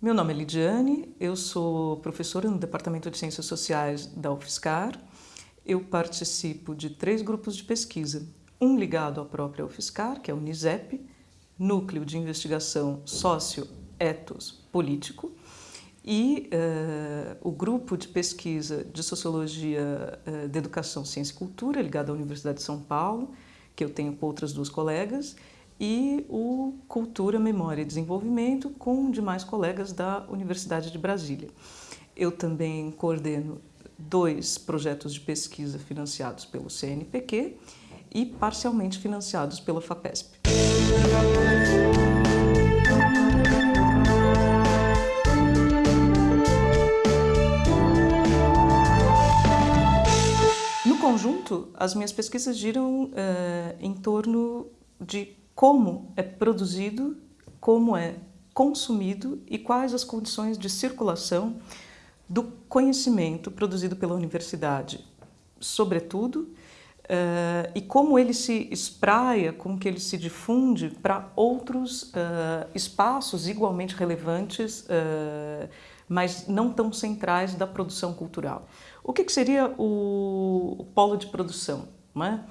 Meu nome é Lidiane, eu sou professora no Departamento de Ciências Sociais da UFSCar. Eu participo de três grupos de pesquisa, um ligado à própria UFSCar, que é o NISEP, Núcleo de Investigação Sócio-Etos Político, e uh, o grupo de pesquisa de Sociologia uh, de Educação, Ciência e Cultura, ligado à Universidade de São Paulo, que eu tenho com outras duas colegas, e o Cultura, Memória e Desenvolvimento, com demais colegas da Universidade de Brasília. Eu também coordeno dois projetos de pesquisa financiados pelo CNPq e parcialmente financiados pela FAPESP. No conjunto, as minhas pesquisas giram uh, em torno de como é produzido, como é consumido e quais as condições de circulação do conhecimento produzido pela universidade, sobretudo, uh, e como ele se espraia, como que ele se difunde para outros uh, espaços igualmente relevantes, uh, mas não tão centrais da produção cultural. O que, que seria o, o, polo de produção? Não é?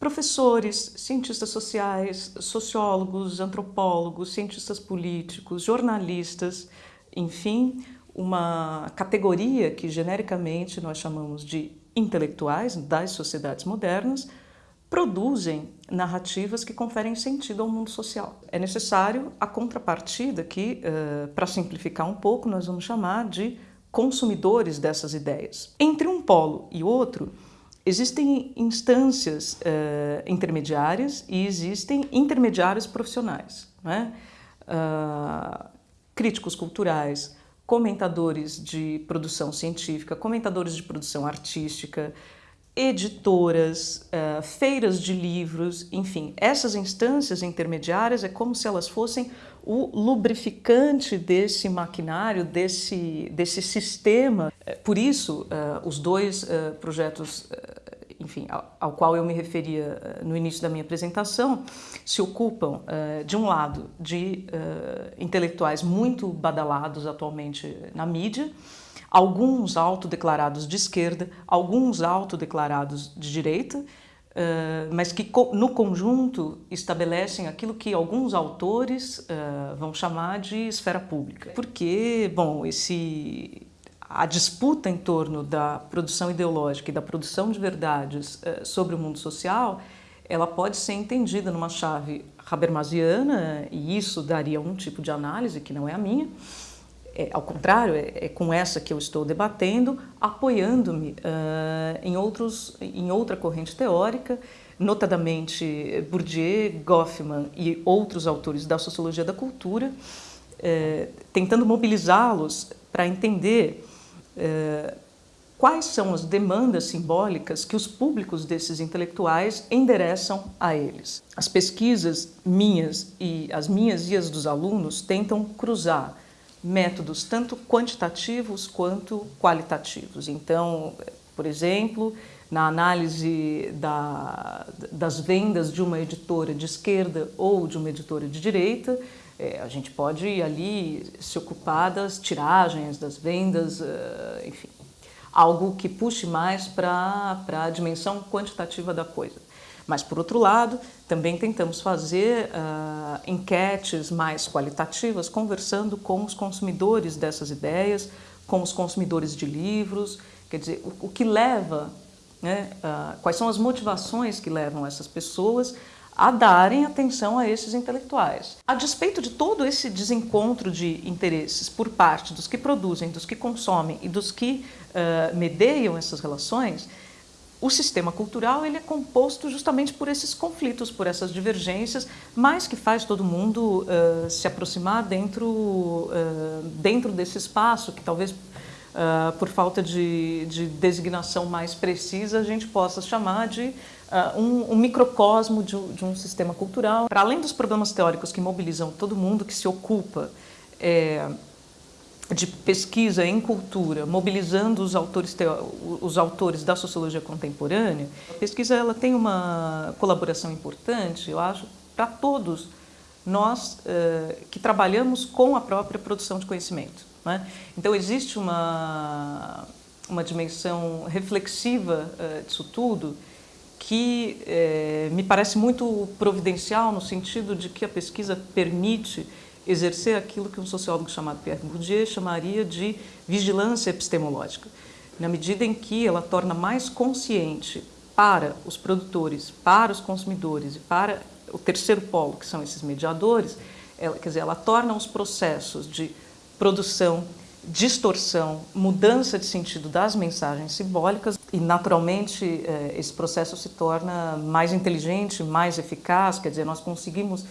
Professores, cientistas sociais, sociólogos, antropólogos, cientistas políticos, jornalistas, enfim, uma categoria que genericamente nós chamamos de intelectuais das sociedades modernas, produzem narrativas que conferem sentido ao mundo social. É necessário a contrapartida que, uh, para simplificar um pouco, nós vamos chamar de consumidores dessas ideias. Entre um polo e outro, Existem instâncias uh, intermediárias e existem intermediários profissionais. Né? Uh, críticos culturais, comentadores de produção científica, comentadores de produção artística, editoras, uh, feiras de livros, enfim, essas instâncias intermediárias é como se elas fossem o lubrificante desse maquinário, desse, desse sistema. Por isso, uh, os dois uh, projetos enfim, ao, qual eu me referia no início da minha apresentação, se ocupam, de um lado, de intelectuais muito badalados atualmente na mídia, alguns autodeclarados de esquerda, alguns autodeclarados de direita, mas que no conjunto estabelecem aquilo que alguns autores vão chamar de esfera pública. Porque, bom, esse, a disputa em torno da produção ideológica e da produção de verdades uh, sobre o mundo social, ela pode ser entendida numa chave habermasiana, e isso daria um tipo de análise que não é a minha, é, ao contrário, é, é, com essa que eu estou debatendo, apoiando-me uh, em, outros, em outra corrente teórica, notadamente Bourdieu, Goffman e outros autores da sociologia da cultura, uh, tentando mobilizá-los para entender uh, quais são as demandas simbólicas que os públicos desses intelectuais endereçam a eles. As pesquisas minhas e as minhas e as dos alunos tentam cruzar métodos tanto quantitativos quanto qualitativos. Então, por exemplo, na análise da, das vendas de uma editora de esquerda ou de uma editora de direita, é, a gente pode ali se ocupar das tiragens, das vendas, uh, enfim, algo que puxe mais para a dimensão quantitativa da coisa. Mas, por outro lado, também tentamos fazer uh, enquetes mais qualitativas, conversando com os consumidores dessas ideias, com os consumidores de livros, quer dizer, o, o que leva, né, uh, quais são as motivações que levam essas pessoas a darem atenção a esses intelectuais. A despeito de todo esse desencontro de interesses por parte dos que produzem, dos que consomem e dos que uh, medeiam essas relações, o sistema cultural ele é composto justamente por esses conflitos, por essas divergências, mas que faz todo mundo uh, se aproximar dentro, uh, dentro desse espaço, que talvez uh, por falta de, de, designação mais precisa a gente possa chamar de um, um, microcosmo de, de, um sistema cultural. Para além dos problemas teóricos que mobilizam todo mundo que se ocupa é, de pesquisa em cultura, mobilizando os autores, os autores da sociologia contemporânea, a pesquisa ela tem uma colaboração importante, eu acho, para todos nós uh, que trabalhamos com a própria produção de conhecimento. Né? Então existe uma, uma dimensão reflexiva uh, disso tudo que eh, me parece muito providencial no sentido de que a pesquisa permite exercer aquilo que um sociólogo chamado Pierre Bourdieu chamaria de vigilância epistemológica, na medida em que ela torna mais consciente para os produtores, para os consumidores e para o terceiro polo, que são esses mediadores, ela, quer dizer, ela torna os processos de produção, distorção, mudança de sentido das mensagens simbólicas e, naturalmente, eh, esse processo se torna mais inteligente, mais eficaz, quer dizer, nós conseguimos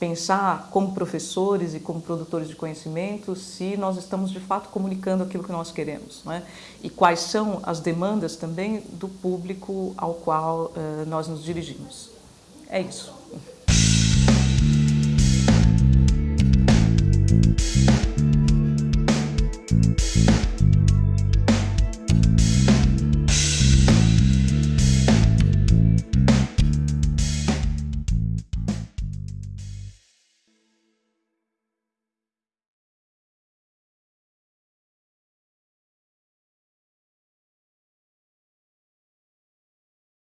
pensar como professores e como produtores de conhecimento se nós estamos de fato comunicando aquilo que nós queremos é? e quais são as demandas também do público ao qual uh, nós nos dirigimos. É isso.